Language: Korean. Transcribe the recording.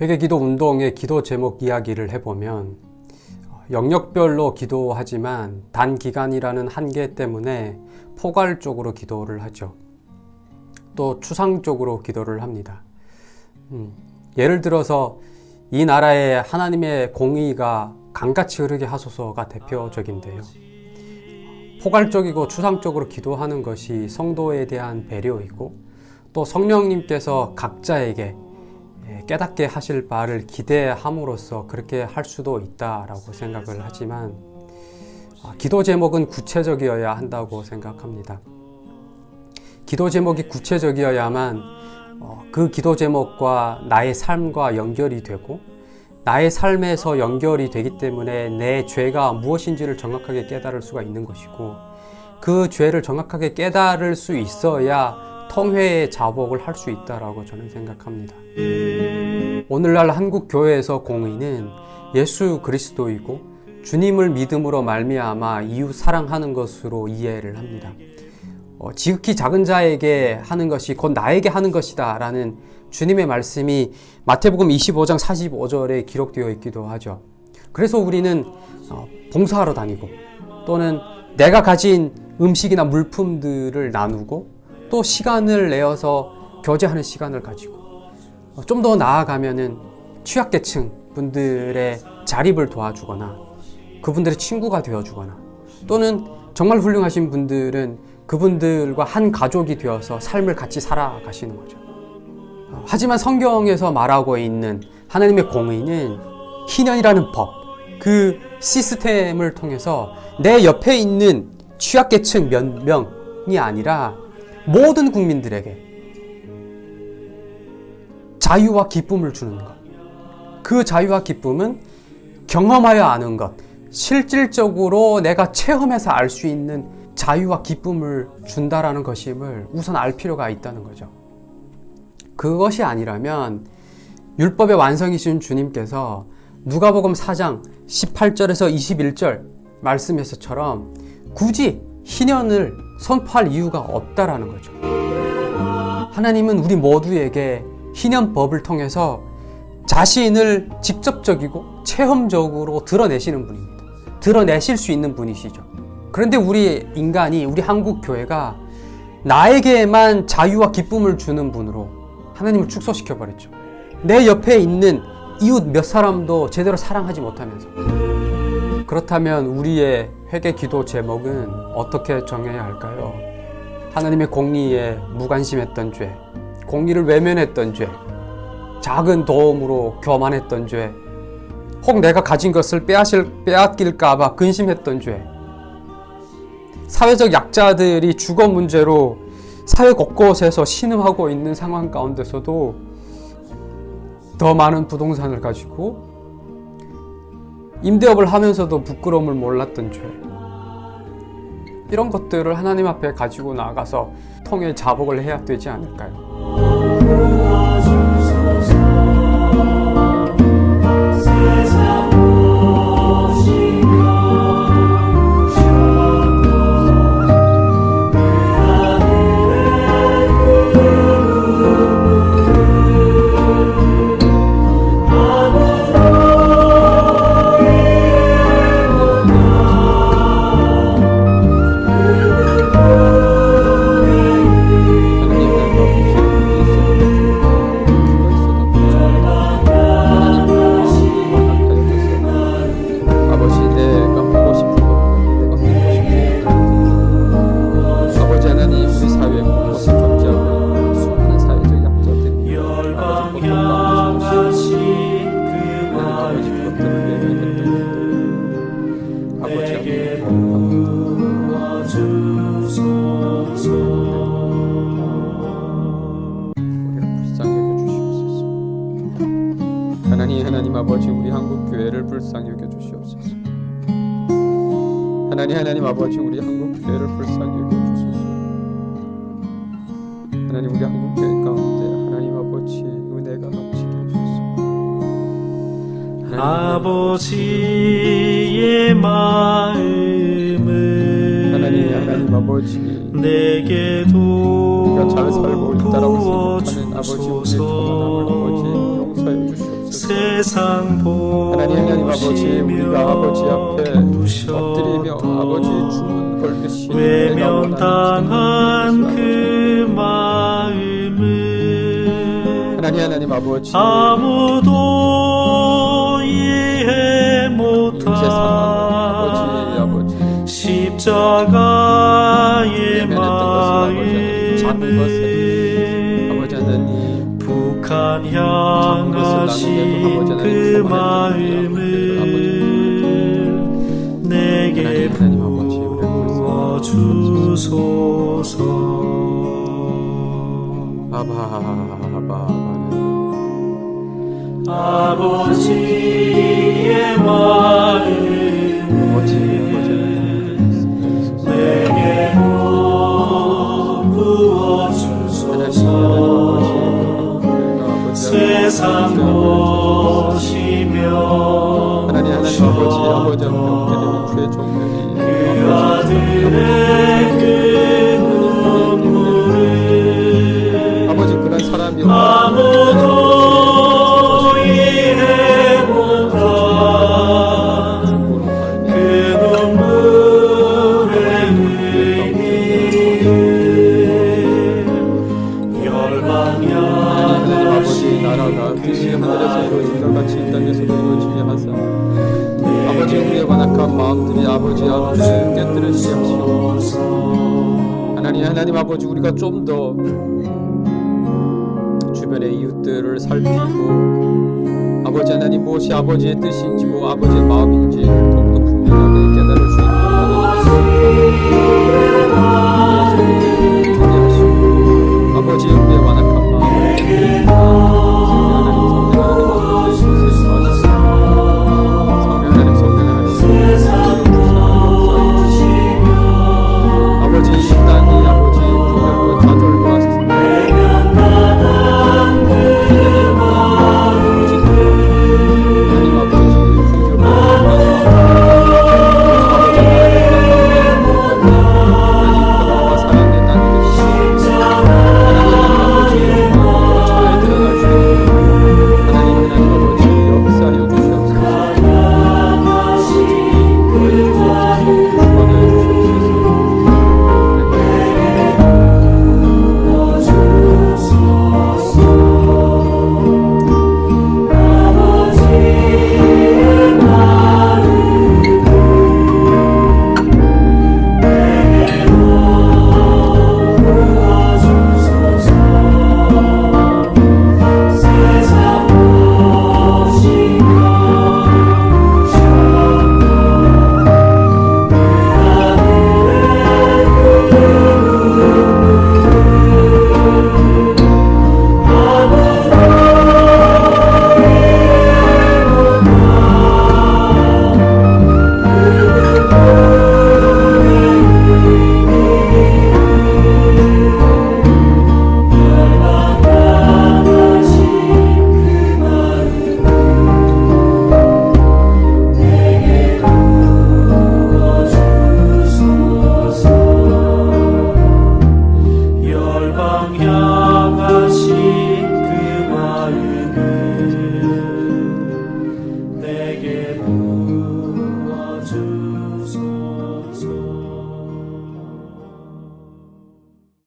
회개기도 운동의 기도 제목 이야기를 해보면 영역별로 기도하지만 단기간이라는 한계 때문에 포괄적으로 기도를 하죠. 또 추상적으로 기도를 합니다. 음, 예를 들어서 이 나라에 하나님의 공의가 강같이 흐르게 하소서가 대표적인데요. 포괄적이고 추상적으로 기도하는 것이 성도에 대한 배려이고 또 성령님께서 각자에게 깨닫게 하실 바를 기대함으로써 그렇게 할 수도 있다라고 생각을 하지만 아, 기도 제목은 구체적이어야 한다고 생각합니다. 기도 제목이 구체적이어야만 어, 그 기도 제목과 나의 삶과 연결이 되고 나의 삶에서 연결이 되기 때문에 내 죄가 무엇인지를 정확하게 깨달을 수가 있는 것이고 그 죄를 정확하게 깨달을 수 있어야 통회의 자복을 할 수 있다라고 저는 생각합니다. 오늘날 한국 교회에서 공의는 예수 그리스도이고 주님을 믿음으로 말미암아 이웃 사랑하는 것으로 이해를 합니다. 어, 지극히 작은 자에게 하는 것이 곧 나에게 하는 것이다 라는 주님의 말씀이 마태복음 25장 45절에 기록되어 있기도 하죠. 그래서 우리는 어, 봉사하러 다니고 또는 내가 가진 음식이나 물품들을 나누고 또 시간을 내어서 교제하는 시간을 가지고 어, 좀더 나아가면은 취약계층 분들의 자립을 도와주거나 그분들의 친구가 되어주거나 또는 정말 훌륭하신 분들은 그분들과 한 가족이 되어서 삶을 같이 살아가시는 거죠. 어, 하지만 성경에서 말하고 있는 하나님의 공의는 희년이라는 법, 그 시스템을 통해서 내 옆에 있는 취약계층 몇 명이 아니라 모든 국민들에게 자유와 기쁨을 주는 것. 그 자유와 기쁨은 경험하여 아는 것, 실질적으로 내가 체험해서 알 수 있는 자유와 기쁨을 준다라는 것임을 우선 알 필요가 있다는 거죠. 그것이 아니라면 율법의 완성이신 주님께서 누가복음 4장 18절에서 21절 말씀에서처럼 굳이 희년을 선포할 이유가 없다라는 거죠. 하나님은 우리 모두에게 희년법을 통해서 자신을 직접적이고 체험적으로 드러내시는 분입니다. 드러내실 수 있는 분이시죠. 그런데 우리 인간이, 우리 한국 교회가 나에게만 자유와 기쁨을 주는 분으로 하나님을 축소시켜 버렸죠. 내 옆에 있는 이웃 몇 사람도 제대로 사랑하지 못하면서. 그렇다면 우리의 회개 기도 제목은 어떻게 정해야 할까요? 하나님의 공리에 무관심했던 죄, 공리를 외면했던 죄, 작은 도움으로 교만했던 죄, 혹 내가 가진 것을 빼앗을, 빼앗길까봐 근심했던 죄, 사회적 약자들이 주거 문제로 사회 곳곳에서 신음하고 있는 상황 가운데서도 더 많은 부동산을 가지고 임대업을 하면서도 부끄러움을 몰랐던 죄. 이런 것들을 하나님 앞에 가지고 나가서 통해 자복을 해야 되지 않을까요? 하나님 하나님 아버지 우리 한국 교회를 불쌍히 여겨 주시옵소서. 하나님 하나님 아버지 우리 한국 교회를 불쌍히 여겨 주소서. 하나님 우리 한국 교회 가운데 하나님 아버지 은혜가 넘치게 하소서. 아버지의 마음을 하나님 하나님. 아버지. 내게도 우리가 잘 살고 있다라고 생각하는 아버지 우리의 초라함을 아버지 용서해 주시옵소서. 세상 하나님 하나님 아버지 우리가 아버지 앞에 엎드리며 아버지 주문 걸듯이 외면당한 그 마음을 하나님 하나님 아버지. 아무도 이해 인세 십자가의 하나님 북한 향하신 그 마음을 내게 부어주소서 아바 아바 아버지 완악한 마음들이 아버지 아버지 깨뜨려지게 하시옵소서 하나님 하나님 아버지 우리가 좀 더 주변의 이웃들을 살피고 아버지 하나님 무엇이 아버지의 뜻인지 뭐 아버지의 마음인지를 더욱더 분명하게 깨달을 수 있는 하나님